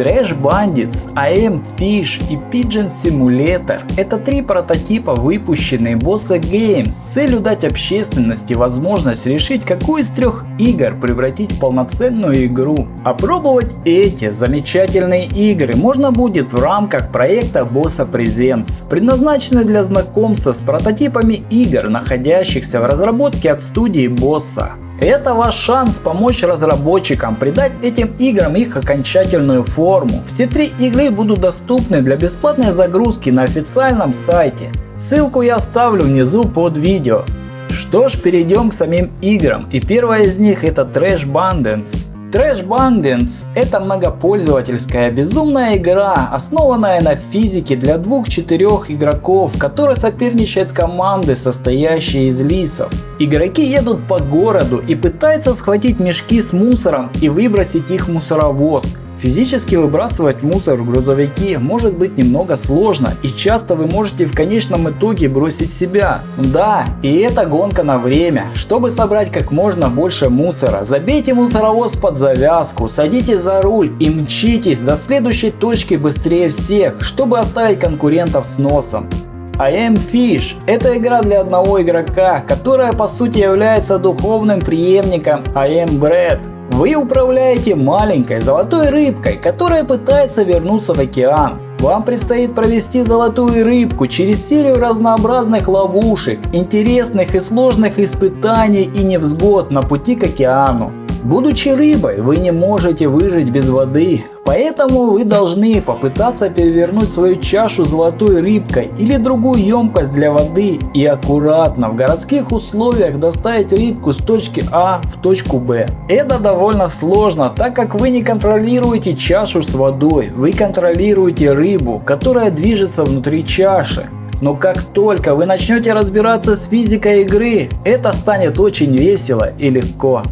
Trash Bandits, AM Fish и Pigeon Simulator – это три прототипа, выпущенные Bossa Games с целью дать общественности возможность решить, какую из трех игр превратить в полноценную игру. Опробовать эти замечательные игры можно будет в рамках проекта Bossa Presents, предназначенный для знакомства с прототипами игр, находящихся в разработке от студии Bossa. Это ваш шанс помочь разработчикам придать этим играм их окончательную форму. Все три игры будут доступны для бесплатной загрузки на официальном сайте. Ссылку я оставлю внизу под видео. Что ж, перейдем к самим играм. И первая из них это Trash Bandits. Trash Bandits – это многопользовательская безумная игра, основанная на физике для двух-четырех игроков, которая соперничает команды, состоящие из лисов. Игроки едут по городу и пытаются схватить мешки с мусором и выбросить их в мусоровоз. Физически выбрасывать мусор в грузовики может быть немного сложно и часто вы можете в конечном итоге бросить себя. Да, и это гонка на время. Чтобы собрать как можно больше мусора, забейте мусоровоз под завязку, садитесь за руль и мчитесь до следующей точки быстрее всех, чтобы оставить конкурентов с носом. I am Fish – это игра для одного игрока, которая по сути является духовным преемником I am Bread. Вы управляете маленькой золотой рыбкой, которая пытается вернуться в океан. Вам предстоит провести золотую рыбку через серию разнообразных ловушек, интересных и сложных испытаний и невзгод на пути к океану. Будучи рыбой, вы не можете выжить без воды, поэтому вы должны попытаться перевернуть свою чашу золотой рыбкой или другую емкость для воды и аккуратно в городских условиях доставить рыбку с точки А в точку Б. Это довольно сложно, так как вы не контролируете чашу с водой, вы контролируете рыбу, которая движется внутри чаши. Но как только вы начнете разбираться с физикой игры, это станет очень весело и легко.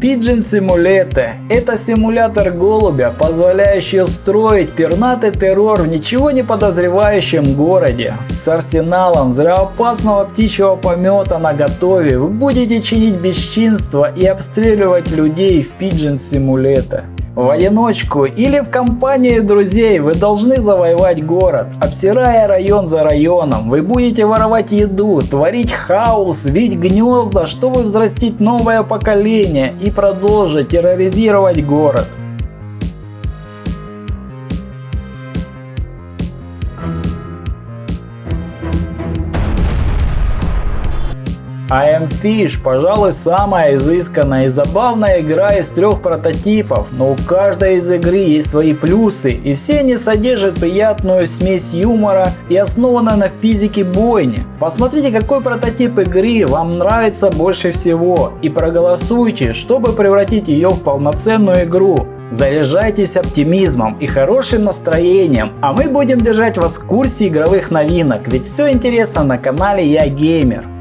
Pigeon Simulator – это симулятор голубя, позволяющий устроить пернатый террор в ничего не подозревающем городе. С арсеналом взрывоопасного птичьего помета на готове вы будете чинить бесчинство и обстреливать людей в Pigeon Simulator. В одиночку или в компании друзей вы должны завоевать город. Обсирая район за районом, вы будете воровать еду, творить хаос, вить гнезда, чтобы взрастить новое поколение и продолжить терроризировать город. I Am Fish, пожалуй, самая изысканная и забавная игра из трех прототипов, но у каждой из игры есть свои плюсы, и все они содержат приятную смесь юмора и основаны на физике бойни. Посмотрите, какой прототип игры вам нравится больше всего, и проголосуйте, чтобы превратить ее в полноценную игру. Заряжайтесь оптимизмом и хорошим настроением, а мы будем держать вас в курсе игровых новинок, ведь все интересно на канале Я Геймер.